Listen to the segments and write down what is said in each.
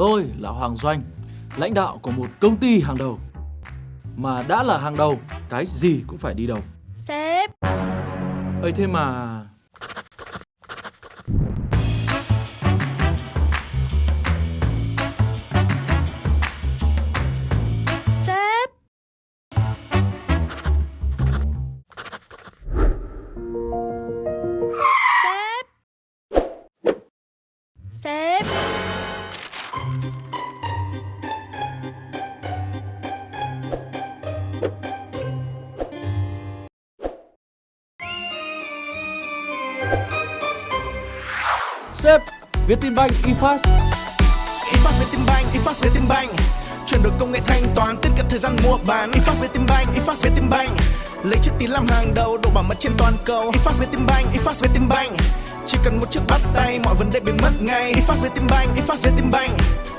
Tôi là Hoàng Doanh, lãnh đạo của một công ty hàng đầu. Mà đã là hàng đầu, cái gì cũng phải đi đầu. Sếp ấy thế mà... Sếp, Vietinbank eFast. eFast Vietinbank, eFast Vietinbank Chuyển đổi công nghệ thanh toán, tiết kiệm thời gian mua bán. eFast Vietinbank, eFast Vietinbank Lấy chữ tín làm hàng đầu, độ bảo mật trên toàn cầu. eFast Vietinbank, eFast Vietinbank Chỉ cần một chiếc bắt tay, mọi vấn đề biến mất ngay. eFast Vietinbank, eFast Vietinbank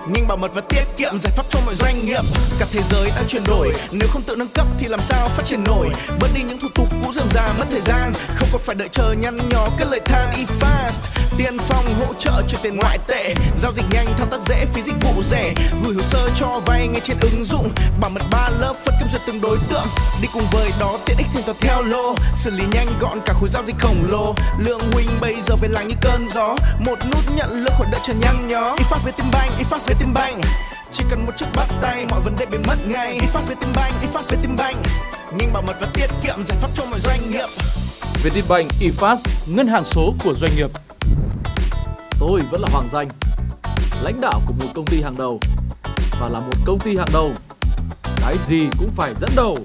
nhanh bảo mật và tiết kiệm giải pháp cho mọi doanh nghiệp. Cả thế giới đang chuyển đổi. Nếu không tự nâng cấp thì làm sao phát triển nổi? Bớt đi những thủ tục cũ dườm già mất thời gian. Không còn phải đợi chờ nhăn nhó các lời than eFast. Tiên phong hỗ trợ chuyển tiền ngoại tệ. Giao dịch nhanh thao tác dễ phí dịch vụ rẻ. Gửi hồ sơ cho vay ngay trên ứng dụng. Bảo mật ba lớp phân cấp duyệt từng đối tượng. Đi cùng với đó tiện ích thanh toán theo lô. Xử lý nhanh gọn cả khối giao dịch khổng lồ. Lượng huynh bây giờ về làng như cơn gió. Một nút nhận lương khỏi đợi chờ nhăn nhó. iFast Vietinbank eFast Vietinbank chỉ cần một chiếc bắt tay mọi vấn đề biến mất ngay. iFast Vietinbank eFast Vietinbank nhanh bảo mật và tiết kiệm giải pháp cho mọi doanh nghiệp. Vietinbank eFast, ngân hàng số của doanh nghiệp. Tôi vẫn là Hoàng Danh, lãnh đạo của một công ty hàng đầu. Và là một công ty hàng đầu, cái gì cũng phải dẫn đầu